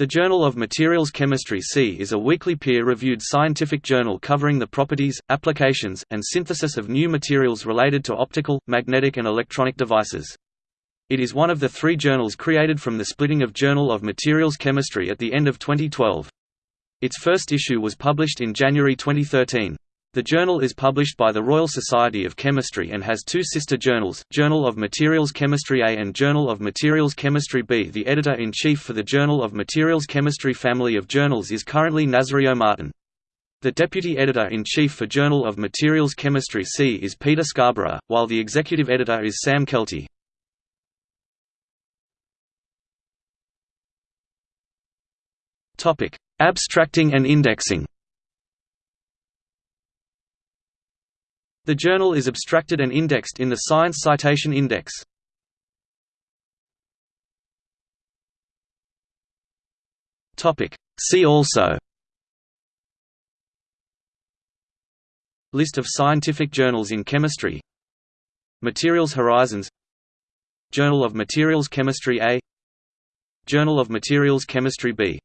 The Journal of Materials Chemistry C is a weekly peer-reviewed scientific journal covering the properties, applications, and synthesis of new materials related to optical, magnetic and electronic devices. It is one of the three journals created from the splitting of Journal of Materials Chemistry at the end of 2012. Its first issue was published in January 2013. The journal is published by the Royal Society of Chemistry and has two sister journals, Journal of Materials Chemistry A and Journal of Materials Chemistry B. The editor-in-chief for the Journal of Materials Chemistry family of journals is currently Nazario Martin. The deputy editor-in-chief for Journal of Materials Chemistry C is Peter Skabara, while the executive editor is Sam Keltie. Abstracting and indexing The journal is abstracted and indexed in the Science Citation Index. See also. List of scientific journals in chemistry. Materials Horizons. Journal of Materials Chemistry A. Journal of Materials Chemistry B